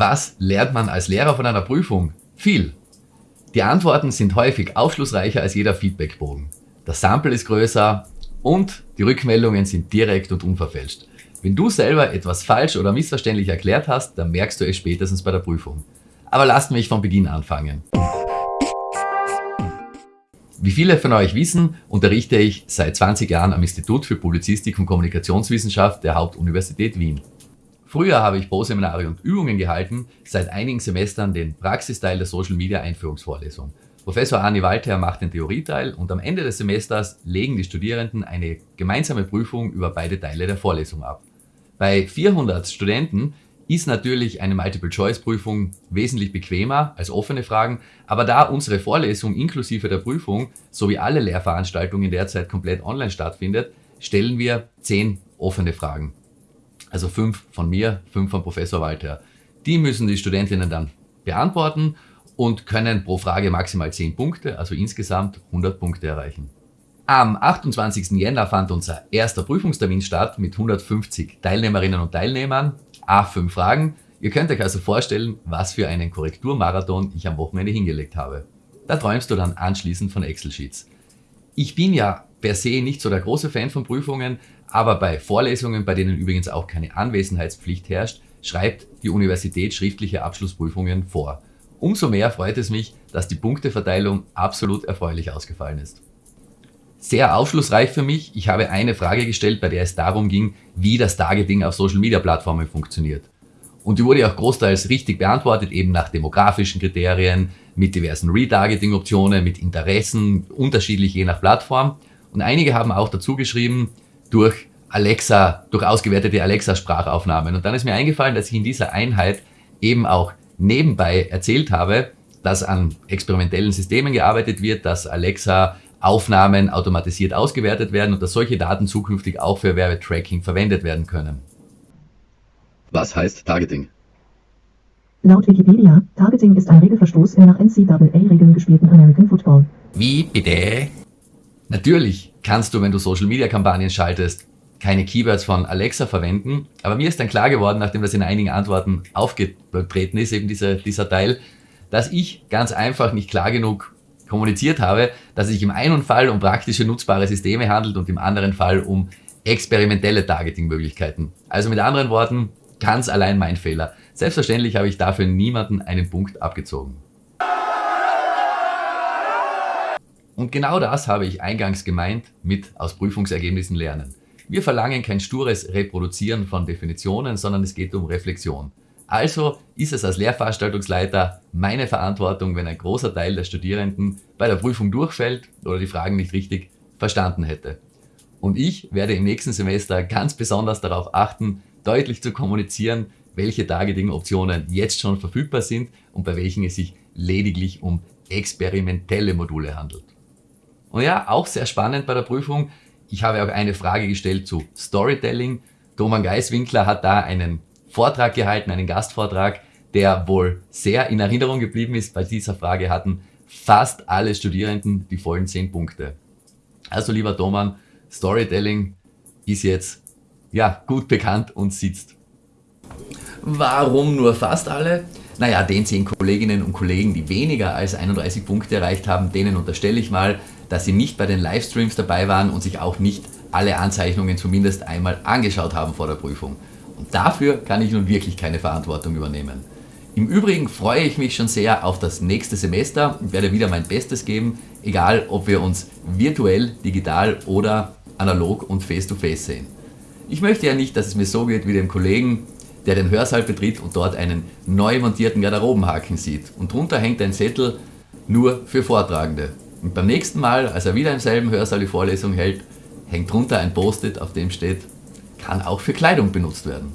Was lernt man als Lehrer von einer Prüfung? Viel. Die Antworten sind häufig aufschlussreicher als jeder Feedbackbogen. Das Sample ist größer und die Rückmeldungen sind direkt und unverfälscht. Wenn du selber etwas falsch oder missverständlich erklärt hast, dann merkst du es spätestens bei der Prüfung. Aber lasst mich von Beginn anfangen. Wie viele von euch wissen, unterrichte ich seit 20 Jahren am Institut für Publizistik und Kommunikationswissenschaft der Hauptuniversität Wien. Früher habe ich Pro-Seminare und Übungen gehalten, seit einigen Semestern den Praxisteil der Social Media Einführungsvorlesung. Professor Arni Walter macht den Theorieteil und am Ende des Semesters legen die Studierenden eine gemeinsame Prüfung über beide Teile der Vorlesung ab. Bei 400 Studenten ist natürlich eine Multiple-Choice-Prüfung wesentlich bequemer als offene Fragen, aber da unsere Vorlesung inklusive der Prüfung sowie alle Lehrveranstaltungen derzeit komplett online stattfindet, stellen wir 10 offene Fragen. Also fünf von mir, fünf von Professor Walter. Die müssen die Studentinnen dann beantworten und können pro Frage maximal 10 Punkte, also insgesamt 100 Punkte erreichen. Am 28. Jänner fand unser erster Prüfungstermin statt mit 150 Teilnehmerinnen und Teilnehmern, A5 Fragen. Ihr könnt euch also vorstellen, was für einen Korrekturmarathon ich am Wochenende hingelegt habe. Da träumst du dann anschließend von Excel-Sheets. Ich bin ja per se nicht so der große Fan von Prüfungen, aber bei Vorlesungen, bei denen übrigens auch keine Anwesenheitspflicht herrscht, schreibt die Universität schriftliche Abschlussprüfungen vor. Umso mehr freut es mich, dass die Punkteverteilung absolut erfreulich ausgefallen ist. Sehr aufschlussreich für mich, ich habe eine Frage gestellt, bei der es darum ging, wie das Targeting auf Social-Media-Plattformen funktioniert. Und die wurde auch großteils richtig beantwortet, eben nach demografischen Kriterien, mit diversen Retargeting-Optionen, mit Interessen, unterschiedlich je nach Plattform. Und einige haben auch dazu geschrieben, durch Alexa, durch ausgewertete Alexa-Sprachaufnahmen. Und dann ist mir eingefallen, dass ich in dieser Einheit eben auch nebenbei erzählt habe, dass an experimentellen Systemen gearbeitet wird, dass Alexa Aufnahmen automatisiert ausgewertet werden und dass solche Daten zukünftig auch für Werbetracking verwendet werden können. Was heißt Targeting? Laut Wikipedia, Targeting ist ein Regelverstoß im nach NCAA-Regeln gespielten American Football. Wie bitte? Natürlich kannst du, wenn du Social-Media-Kampagnen schaltest, keine Keywords von Alexa verwenden. Aber mir ist dann klar geworden, nachdem das in einigen Antworten aufgetreten ist, eben dieser, dieser Teil, dass ich ganz einfach nicht klar genug kommuniziert habe, dass es sich im einen Fall um praktische nutzbare Systeme handelt und im anderen Fall um experimentelle Targeting-Möglichkeiten. Also mit anderen Worten, ganz allein mein Fehler. Selbstverständlich habe ich dafür niemanden einen Punkt abgezogen. Und genau das habe ich eingangs gemeint mit aus Prüfungsergebnissen lernen. Wir verlangen kein stures Reproduzieren von Definitionen, sondern es geht um Reflexion. Also ist es als Lehrveranstaltungsleiter meine Verantwortung, wenn ein großer Teil der Studierenden bei der Prüfung durchfällt oder die Fragen nicht richtig verstanden hätte. Und ich werde im nächsten Semester ganz besonders darauf achten, deutlich zu kommunizieren, welche Targeting-Optionen jetzt schon verfügbar sind und bei welchen es sich lediglich um experimentelle Module handelt. Und ja, auch sehr spannend bei der Prüfung. Ich habe auch eine Frage gestellt zu Storytelling. Thomas Geiswinkler hat da einen Vortrag gehalten, einen Gastvortrag, der wohl sehr in Erinnerung geblieben ist. Bei dieser Frage hatten fast alle Studierenden die vollen 10 Punkte. Also lieber Thomas, Storytelling ist jetzt ja gut bekannt und sitzt. Warum nur fast alle? Naja, den 10 Kolleginnen und Kollegen, die weniger als 31 Punkte erreicht haben, denen unterstelle ich mal, dass sie nicht bei den Livestreams dabei waren und sich auch nicht alle Anzeichnungen zumindest einmal angeschaut haben vor der Prüfung. Und dafür kann ich nun wirklich keine Verantwortung übernehmen. Im Übrigen freue ich mich schon sehr auf das nächste Semester und werde wieder mein Bestes geben, egal ob wir uns virtuell, digital oder analog und face-to-face -face sehen. Ich möchte ja nicht, dass es mir so geht wie dem Kollegen, der den Hörsaal betritt und dort einen neu montierten Garderobenhaken sieht. Und drunter hängt ein Zettel nur für Vortragende. Und beim nächsten Mal, als er wieder im selben Hörsaal die Vorlesung hält, hängt drunter ein Post-it, auf dem steht, kann auch für Kleidung benutzt werden.